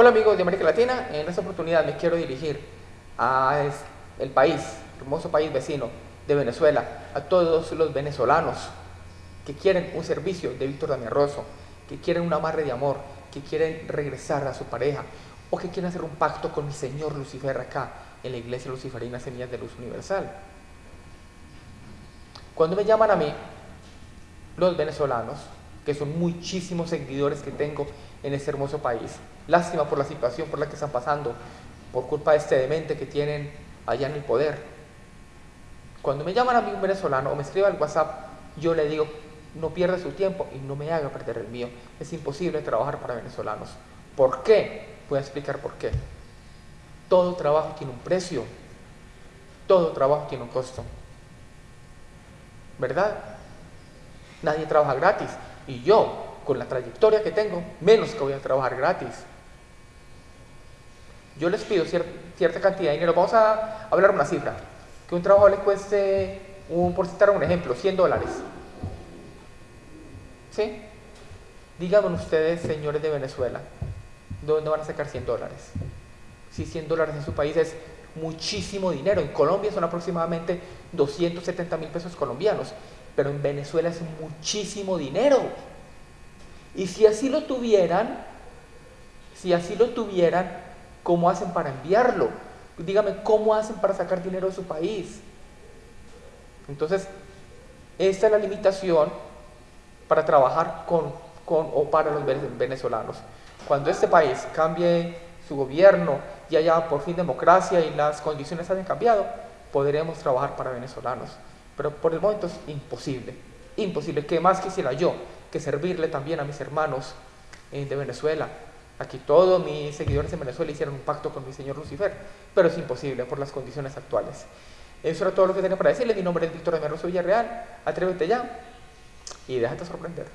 Hola amigos de América Latina, en esta oportunidad me quiero dirigir a el país, hermoso país vecino de Venezuela, a todos los venezolanos que quieren un servicio de Víctor Damián Rosso, que quieren un amarre de amor, que quieren regresar a su pareja o que quieren hacer un pacto con mi Señor Lucifer acá en la iglesia luciferina Semillas de Luz Universal. Cuando me llaman a mí, los venezolanos, que son muchísimos seguidores que tengo en este hermoso país, lástima por la situación por la que están pasando, por culpa de este demente que tienen allá en el poder. Cuando me llaman a mí un venezolano o me escribe al WhatsApp, yo le digo, no pierda su tiempo y no me haga perder el mío. Es imposible trabajar para venezolanos. ¿Por qué? Voy a explicar por qué. Todo trabajo tiene un precio. Todo trabajo tiene un costo. ¿Verdad? Nadie trabaja gratis. Y yo, con la trayectoria que tengo, menos que voy a trabajar gratis. Yo les pido cierta cantidad de dinero. Vamos a hablar una cifra. Que un trabajo le cueste, un, por citar un ejemplo, 100 dólares. ¿Sí? Díganme ustedes, señores de Venezuela, ¿de dónde van a sacar 100 dólares? Si 100 dólares en su país es muchísimo dinero. En Colombia son aproximadamente 270 mil pesos colombianos, pero en Venezuela es muchísimo dinero. Y si así lo tuvieran, si así lo tuvieran, ¿cómo hacen para enviarlo? Dígame, ¿cómo hacen para sacar dinero de su país? Entonces, esta es la limitación para trabajar con, con o para los venezolanos. Cuando este país cambie su gobierno y haya por fin democracia y las condiciones hayan cambiado, podremos trabajar para venezolanos. Pero por el momento es imposible, imposible. ¿Qué más quisiera yo que servirle también a mis hermanos eh, de Venezuela? Aquí todos mis seguidores en Venezuela hicieron un pacto con mi señor Lucifer, pero es imposible por las condiciones actuales. Eso era todo lo que tenía para decirle. Mi nombre es Víctor de Rosso Villarreal. Atrévete ya y déjate sorprender.